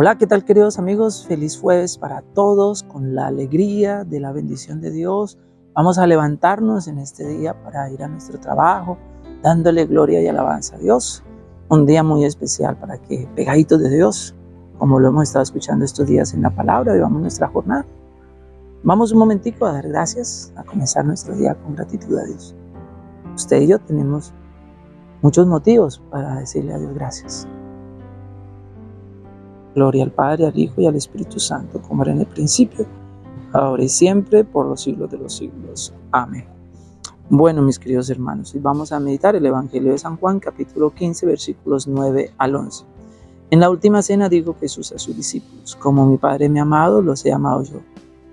Hola, ¿qué tal queridos amigos? Feliz jueves para todos, con la alegría de la bendición de Dios. Vamos a levantarnos en este día para ir a nuestro trabajo, dándole gloria y alabanza a Dios. Un día muy especial para que, pegaditos de Dios, como lo hemos estado escuchando estos días en la palabra, vivamos nuestra jornada. Vamos un momentico a dar gracias, a comenzar nuestro día con gratitud a Dios. Usted y yo tenemos muchos motivos para decirle a Dios gracias. Gloria al Padre, al Hijo y al Espíritu Santo, como era en el principio, ahora y siempre, por los siglos de los siglos. Amén. Bueno, mis queridos hermanos, vamos a meditar el Evangelio de San Juan, capítulo 15, versículos 9 al 11. En la última cena dijo Jesús a sus discípulos, como mi Padre me ha amado, los he amado yo.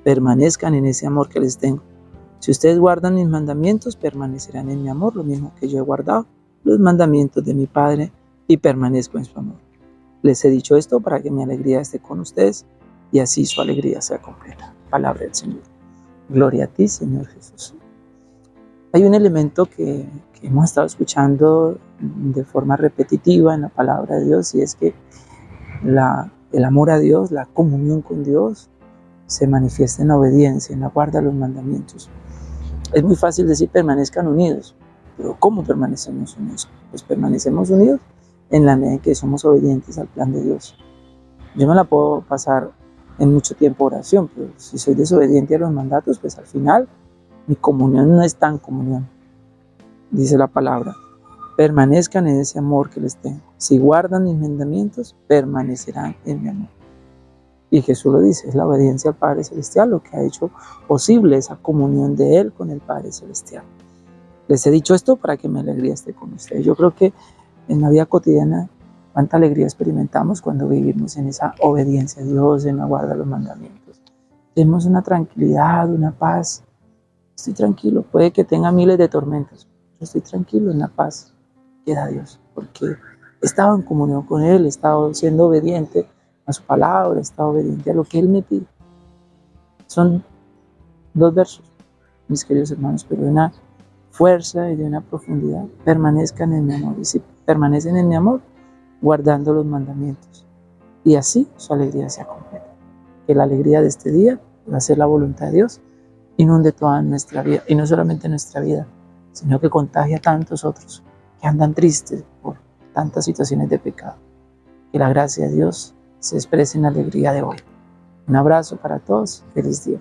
Permanezcan en ese amor que les tengo. Si ustedes guardan mis mandamientos, permanecerán en mi amor, lo mismo que yo he guardado los mandamientos de mi Padre y permanezco en su amor. Les he dicho esto para que mi alegría esté con ustedes y así su alegría sea completa. Palabra del Señor. Gloria a ti, Señor Jesús. Hay un elemento que, hemos estado escuchando de forma repetitiva en la palabra de Dios y es que el amor a Dios, la comunión con Dios, se manifiesta en la obediencia, en la guarda de los mandamientos. Es muy fácil decir permanezcan unidos, pero ¿cómo permanecemos unidos? Pues permanecemos unidos en la medida en que somos obedientes al plan de Dios. Yo me la puedo pasar en mucho tiempo oración, pero si soy desobediente a los mandatos, pues al final mi comunión no es tan comunión. Dice la palabra, permanezcan en ese amor que les tengo. Si guardan mis mandamientos, permanecerán en mi amor. Y Jesús lo dice, es la obediencia al Padre Celestial lo que ha hecho posible esa comunión de Él con el Padre Celestial. Les he dicho esto para que mi alegría esté con ustedes. Yo creo que en la vida cotidiana, cuánta alegría experimentamos cuando vivimos en esa obediencia a Dios, en la guarda de los mandamientos. Tenemos una tranquilidad, una paz. Estoy tranquilo, puede que tenga miles de tormentas, pero estoy tranquilo en la paz que da Dios, porque he estado en comunión con Él, he estado siendo obediente a su palabra, he estado obediente a lo que Él me pide. Son dos versos, mis queridos hermanos, pero una fuerza y de una profundidad, permanezcan en mi amor. Y permanecen en mi amor, guardando los mandamientos. Y así su alegría sea completa. Que la alegría de este día va a ser la voluntad de Dios, inunde toda nuestra vida. Y no solamente nuestra vida, sino que contagia a tantos otros que andan tristes por tantas situaciones de pecado. Que la gracia de Dios se exprese en la alegría de hoy. Un abrazo para todos. Feliz día.